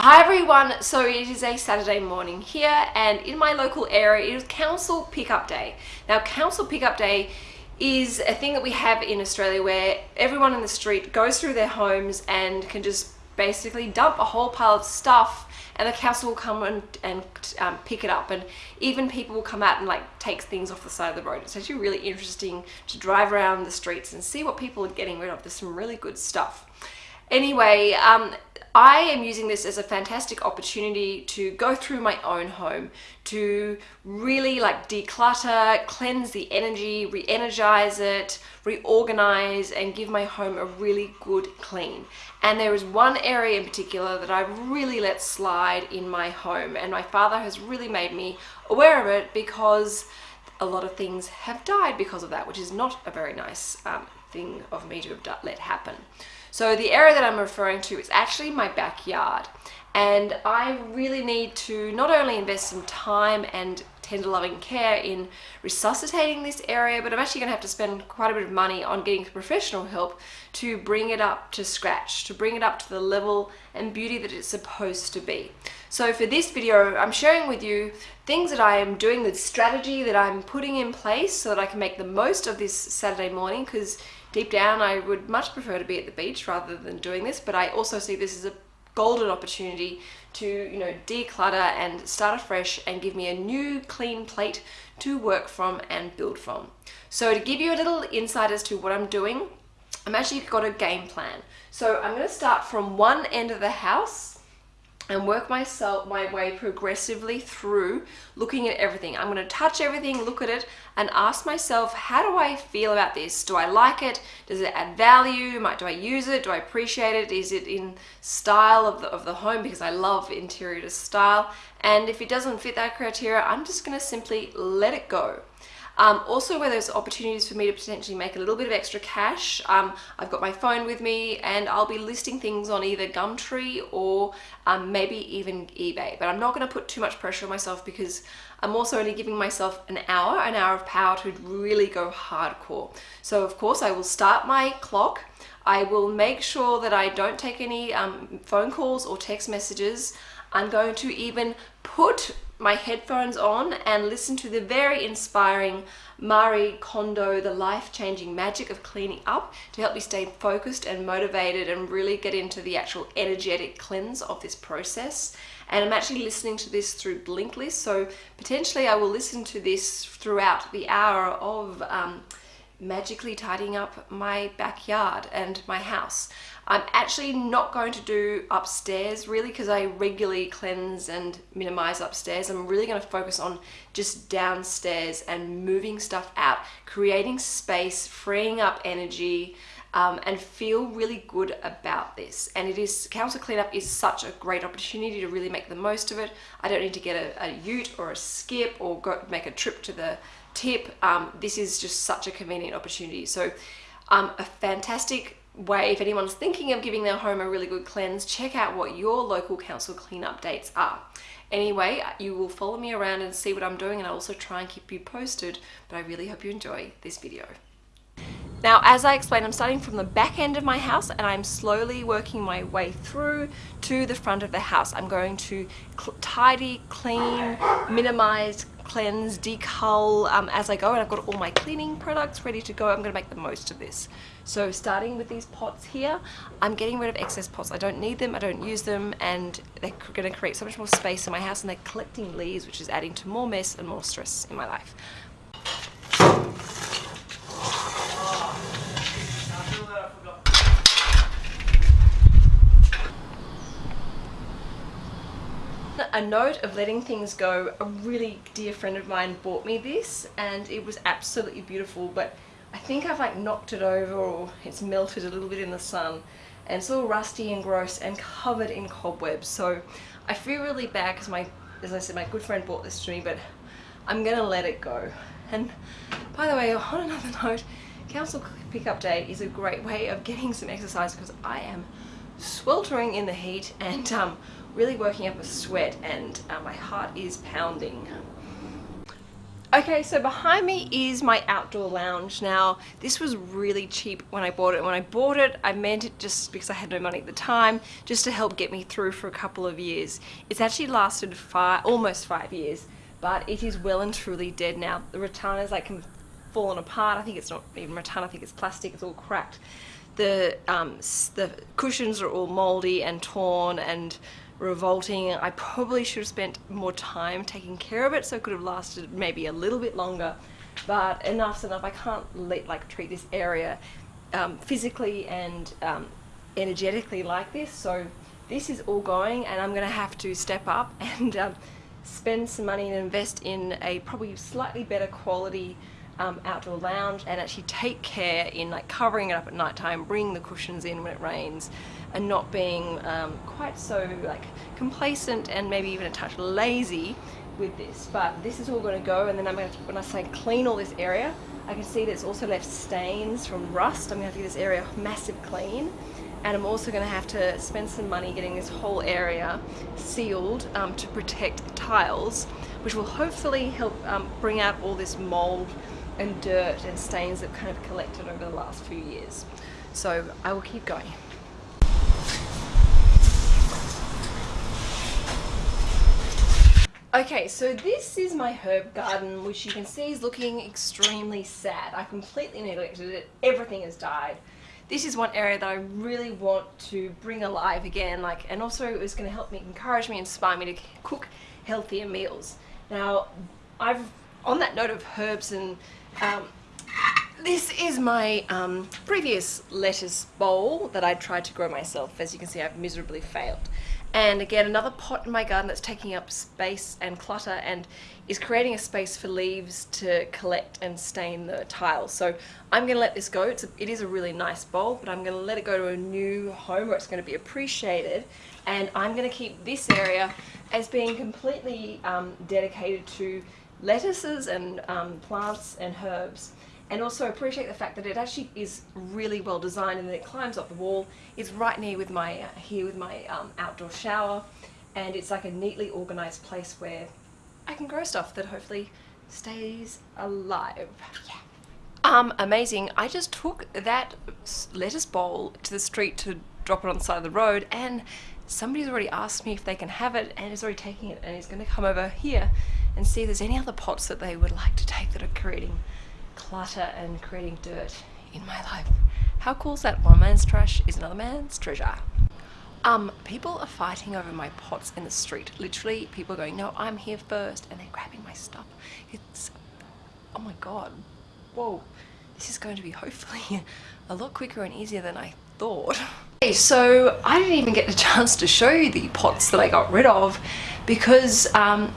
Hi everyone, so it is a Saturday morning here and in my local area it is Council Pickup Day. Now Council Pickup Day is a thing that we have in Australia where everyone in the street goes through their homes and can just basically dump a whole pile of stuff and the council will come and, and um, pick it up and even people will come out and like take things off the side of the road. It's actually really interesting to drive around the streets and see what people are getting rid of. There's some really good stuff. Anyway, um, I am using this as a fantastic opportunity to go through my own home, to really like declutter, cleanse the energy, re-energize it, reorganize and give my home a really good clean. And there is one area in particular that I've really let slide in my home and my father has really made me aware of it because a lot of things have died because of that, which is not a very nice um, thing of me to have let happen. So the area that I'm referring to is actually my backyard. And I really need to not only invest some time and tender loving care in resuscitating this area but I'm actually going to have to spend quite a bit of money on getting professional help to bring it up to scratch to bring it up to the level and beauty that it's supposed to be. So for this video I'm sharing with you things that I am doing the strategy that I'm putting in place so that I can make the most of this Saturday morning because deep down I would much prefer to be at the beach rather than doing this but I also see this as a golden opportunity to you know declutter and start afresh and give me a new clean plate to work from and build from. So to give you a little insight as to what I'm doing I'm actually got a game plan. So I'm going to start from one end of the house and work myself my way progressively through looking at everything. I'm going to touch everything, look at it, and ask myself, how do I feel about this? Do I like it? Does it add value? Do I use it? Do I appreciate it? Is it in style of the, of the home? Because I love interior style. And if it doesn't fit that criteria, I'm just going to simply let it go. Um, also where there's opportunities for me to potentially make a little bit of extra cash, um, I've got my phone with me and I'll be listing things on either Gumtree or um, maybe even eBay. But I'm not going to put too much pressure on myself because I'm also only giving myself an hour, an hour of power to really go hardcore. So of course I will start my clock. I will make sure that I don't take any um, phone calls or text messages. I'm going to even put my headphones on and listen to the very inspiring Marie Kondo, The Life-Changing Magic of Cleaning Up to help me stay focused and motivated and really get into the actual energetic cleanse of this process. And I'm actually listening to this through Blinkist, so potentially I will listen to this throughout the hour of um, magically tidying up my backyard and my house. I'm actually not going to do upstairs really because I regularly cleanse and minimize upstairs. I'm really going to focus on just downstairs and moving stuff out, creating space, freeing up energy, um, and feel really good about this. And it is, council cleanup is such a great opportunity to really make the most of it. I don't need to get a, a ute or a skip or go make a trip to the tip. Um, this is just such a convenient opportunity. So um, a fantastic way, if anyone's thinking of giving their home a really good cleanse, check out what your local council cleanup dates are. Anyway, you will follow me around and see what I'm doing and I'll also try and keep you posted, but I really hope you enjoy this video. Now, as I explained, I'm starting from the back end of my house and I'm slowly working my way through to the front of the house. I'm going to tidy, clean, minimize, cleanse, decull um, as I go and I've got all my cleaning products ready to go. I'm going to make the most of this. So starting with these pots here, I'm getting rid of excess pots. I don't need them, I don't use them, and they're going to create so much more space in my house and they're collecting leaves, which is adding to more mess and more stress in my life. A note of letting things go a really dear friend of mine bought me this and it was absolutely beautiful but I think I've like knocked it over or it's melted a little bit in the sun and it's all rusty and gross and covered in cobwebs. So I feel really bad because my as I said my good friend bought this to me but I'm gonna let it go. And by the way on another note council pickup day is a great way of getting some exercise because I am sweltering in the heat and um, really working up a sweat and uh, my heart is pounding. Okay, so behind me is my outdoor lounge. Now, this was really cheap when I bought it. When I bought it, I meant it just because I had no money at the time, just to help get me through for a couple of years. It's actually lasted five, almost five years, but it is well and truly dead now. The rattan is like fallen apart. I think it's not even rattan, I think it's plastic, it's all cracked. The, um, the cushions are all moldy and torn and revolting. I probably should have spent more time taking care of it so it could have lasted maybe a little bit longer but enough's enough. I can't let, like treat this area um, physically and um, energetically like this so this is all going and I'm gonna have to step up and um, spend some money and invest in a probably slightly better quality um, outdoor lounge and actually take care in like covering it up at night time, bringing the cushions in when it rains and not being um, quite so like complacent and maybe even a touch lazy with this. But this is all going to go and then I'm going to, when I say clean all this area, I can see that it's also left stains from rust. I'm going to have to give this area a massive clean and I'm also going to have to spend some money getting this whole area sealed um, to protect the tiles which will hopefully help um, bring out all this mold and dirt and stains that kind of collected over the last few years. So I will keep going. Okay, so this is my herb garden, which you can see is looking extremely sad. I completely neglected it. Everything has died. This is one area that I really want to bring alive again, like, and also it's going to help me, encourage me, inspire me to cook healthier meals. Now, I've, on that note of herbs and um, this is my um, previous lettuce bowl that I tried to grow myself. As you can see, I've miserably failed. And again, another pot in my garden that's taking up space and clutter and is creating a space for leaves to collect and stain the tiles. So I'm going to let this go. It's a, it is a really nice bowl, but I'm going to let it go to a new home where it's going to be appreciated. And I'm going to keep this area as being completely um, dedicated to lettuces and um, plants and herbs and also appreciate the fact that it actually is really well designed and that it climbs up the wall. It's right near with my uh, here with my um, outdoor shower and it's like a neatly organized place where I can grow stuff that hopefully stays alive. Yeah. Um, amazing. I just took that lettuce bowl to the street to drop it on the side of the road and somebody's already asked me if they can have it and is already taking it and he's going to come over here and see if there's any other pots that they would like to take that are creating clutter and creating dirt in my life. How cool is that? One man's trash is another man's treasure. Um, people are fighting over my pots in the street. Literally, people are going, no, I'm here first, and they're grabbing my stuff. It's, oh my god, whoa. This is going to be hopefully a lot quicker and easier than I thought. Okay, so I didn't even get a chance to show you the pots that I got rid of because um,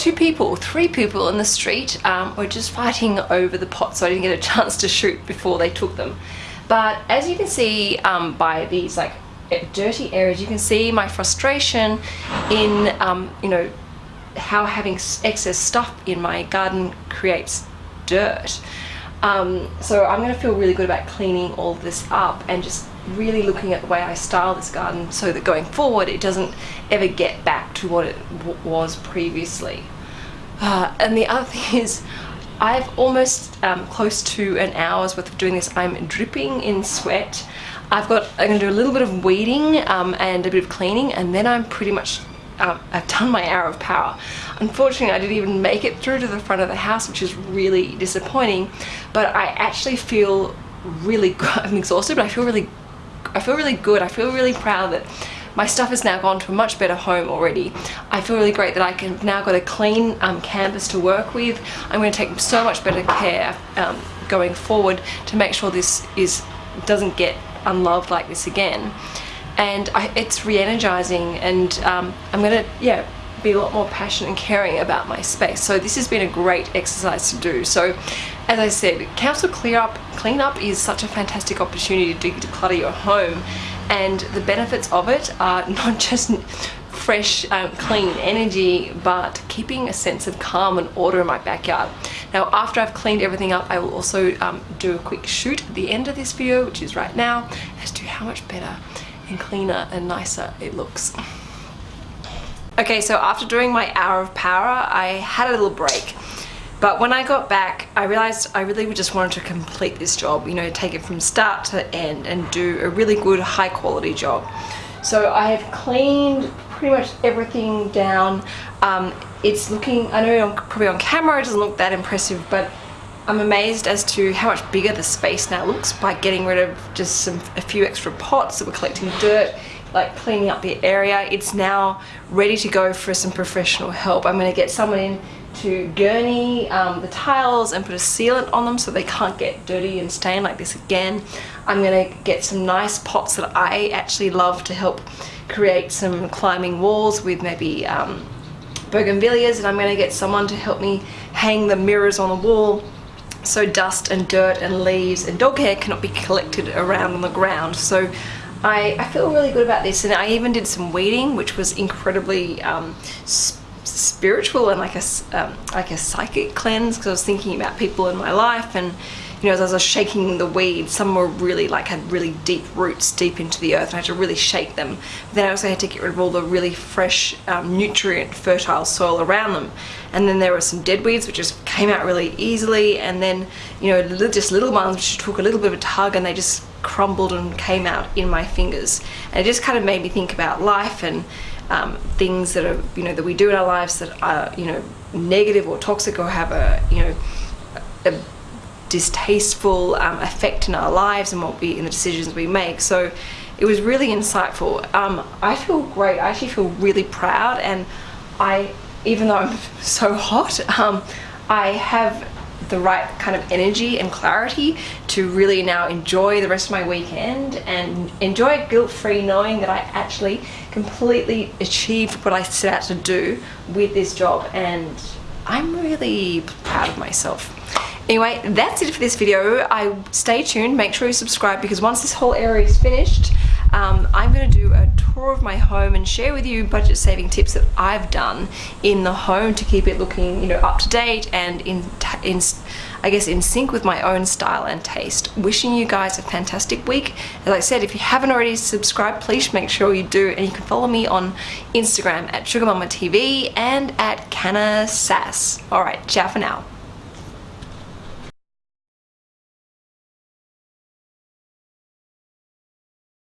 two people, three people in the street um, were just fighting over the pots so I didn't get a chance to shoot before they took them. But as you can see um, by these like dirty areas, you can see my frustration in, um, you know, how having excess stuff in my garden creates dirt. Um, so I'm going to feel really good about cleaning all this up and just really looking at the way I style this garden so that going forward it doesn't ever get back to what it was previously. Uh, and the other thing is I've almost um, close to an hour's worth of doing this. I'm dripping in sweat. I've got, I'm going to do a little bit of weeding um, and a bit of cleaning and then I'm pretty much, um, I've done my hour of power. Unfortunately, I didn't even make it through to the front of the house, which is really disappointing, but I actually feel really, I'm exhausted, but I feel really I feel really good. I feel really proud that my stuff has now gone to a much better home already. I feel really great that I can now got a clean um, canvas to work with. I'm going to take so much better care um, going forward to make sure this is doesn't get unloved like this again. And I, it's re-energizing and um, I'm going to, yeah, be a lot more passionate and caring about my space. So this has been a great exercise to do. So as I said, council clear up, clean up is such a fantastic opportunity to declutter your home and the benefits of it are not just fresh, um, clean energy, but keeping a sense of calm and order in my backyard. Now, after I've cleaned everything up, I will also um, do a quick shoot at the end of this video, which is right now, as to how much better and cleaner and nicer it looks. Okay, so after doing my hour of power, I had a little break. But when I got back, I realized I really just wanted to complete this job, you know, take it from start to end and do a really good high quality job. So I have cleaned pretty much everything down. Um, it's looking, I know probably on camera it doesn't look that impressive, but I'm amazed as to how much bigger the space now looks by getting rid of just some a few extra pots that were collecting dirt like cleaning up the area. It's now ready to go for some professional help. I'm going to get someone in to gurney um, the tiles and put a sealant on them so they can't get dirty and stain like this again. I'm going to get some nice pots that I actually love to help create some climbing walls with maybe um, bougainvilleas and I'm going to get someone to help me hang the mirrors on the wall so dust and dirt and leaves and dog hair cannot be collected around on the ground. So I, I feel really good about this and I even did some weeding which was incredibly um, spiritual and like a, um, like a psychic cleanse because I was thinking about people in my life and you know, as I was shaking the weeds, some were really like had really deep roots deep into the earth and I had to really shake them. But then I also had to get rid of all the really fresh, um, nutrient fertile soil around them. And then there were some dead weeds which just came out really easily and then, you know, just little ones which took a little bit of a tug and they just crumbled and came out in my fingers. And it just kind of made me think about life and um, things that are, you know, that we do in our lives that are, you know, negative or toxic or have a, you know, a distasteful um, effect in our lives and what we in the decisions we make. So it was really insightful. Um, I feel great. I actually feel really proud. And I even though I'm so hot um, I have the right kind of energy and clarity to really now enjoy the rest of my weekend and enjoy it guilt-free knowing that I actually completely achieved what I set out to do with this job. And I'm really proud of myself. Anyway, that's it for this video. I Stay tuned, make sure you subscribe because once this whole area is finished, um, I'm going to do a tour of my home and share with you budget saving tips that I've done in the home to keep it looking, you know, up to date and in, in I guess in sync with my own style and taste. Wishing you guys a fantastic week. As I said, if you haven't already subscribed, please make sure you do and you can follow me on Instagram at SugarMamaTV and at Canna Sass. Alright, ciao for now.